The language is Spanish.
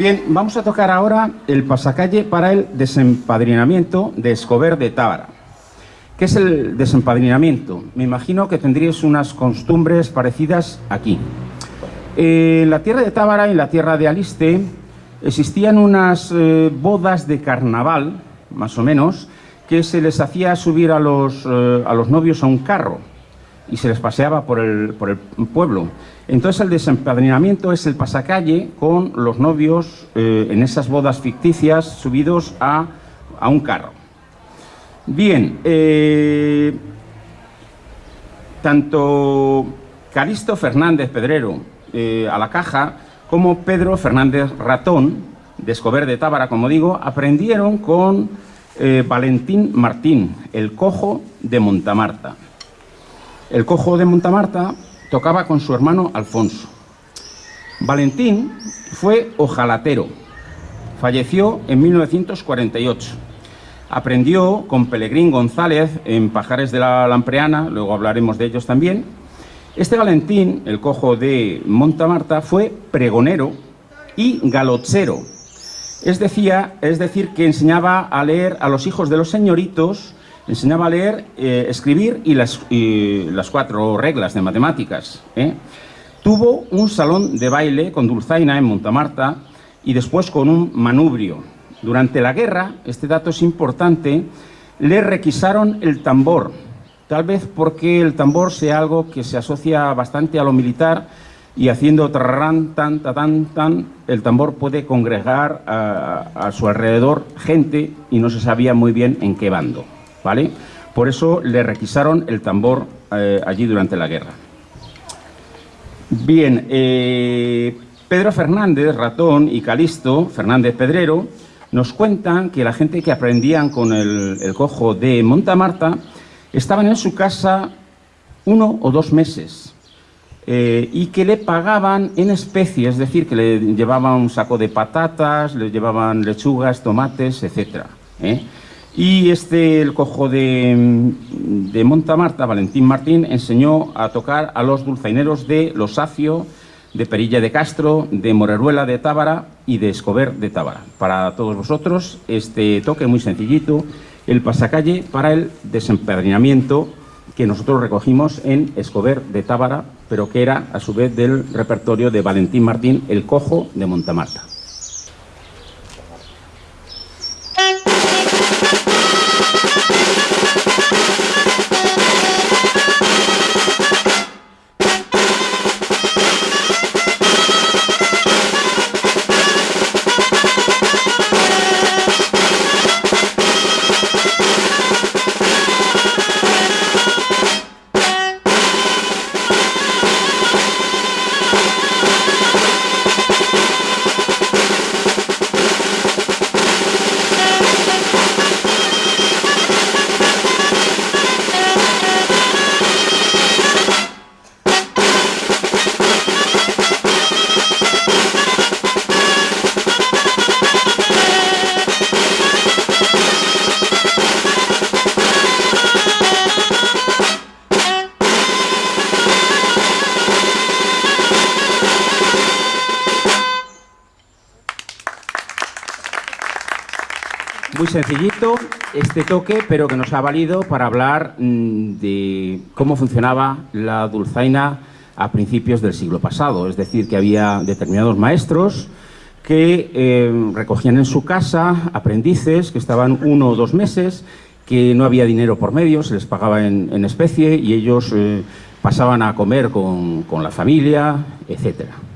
Bien, vamos a tocar ahora el pasacalle para el desempadrinamiento de Escobar de Tábara. ¿Qué es el desempadrinamiento? Me imagino que tendríais unas costumbres parecidas aquí. En la tierra de Tábara y en la tierra de Aliste existían unas eh, bodas de carnaval, más o menos, que se les hacía subir a los, eh, a los novios a un carro y se les paseaba por el, por el pueblo. Entonces el desempadrinamiento es el pasacalle con los novios eh, en esas bodas ficticias subidos a, a un carro. Bien, eh, tanto Caristo Fernández Pedrero eh, a la caja como Pedro Fernández Ratón, de de Tábara, como digo, aprendieron con Valentín Martín, el cojo de Montamarta. El cojo de Montamarta tocaba con su hermano Alfonso. Valentín fue ojalatero. Falleció en 1948. Aprendió con Pelegrín González en Pajares de la Lampreana, luego hablaremos de ellos también. Este Valentín, el cojo de Montamarta, fue pregonero y galochero. Es, es decir, que enseñaba a leer a los hijos de los señoritos enseñaba a leer, eh, escribir y las, las, cuatro reglas de matemáticas. ¿eh? Tuvo un salón de baile con Dulzaina en Montamarta y después con un manubrio. Durante la guerra, este dato es importante, le requisaron el tambor, tal vez porque el tambor sea algo que se asocia bastante a lo militar y haciendo tarran, tan, tan, tan, el tambor puede congregar a, a su alrededor gente y no se sabía muy bien en qué bando. ¿Vale? Por eso le requisaron el tambor eh, allí durante la guerra. Bien, eh, Pedro Fernández, Ratón, y Calisto, Fernández Pedrero, nos cuentan que la gente que aprendían con el, cojo de Montamarta estaban en su casa uno o dos meses eh, y que le pagaban en especie, es decir, que le llevaban un saco de patatas, le llevaban lechugas, tomates, etc. Y este, el cojo de, Montamarta, Valentín Martín, enseñó a tocar a los dulzaineros de Losacio, de Perilla de Castro, de Moreruela de Tábara y de Escobar de Tábara. Para todos vosotros, este toque muy sencillito, el pasacalle para el desempadrinamiento que nosotros recogimos en Escobar de Tábara, pero que era a su vez del repertorio de Valentín Martín, el cojo de Montamarta. Muy sencillito este toque, pero que nos ha valido para hablar mm, de cómo funcionaba la dulzaina a principios del siglo pasado. Es decir, que había determinados maestros que eh, recogían en su casa aprendices que estaban uno o dos meses, que no había dinero por medio, se les pagaba en, especie y ellos eh, pasaban a comer con, con la familia, etcétera.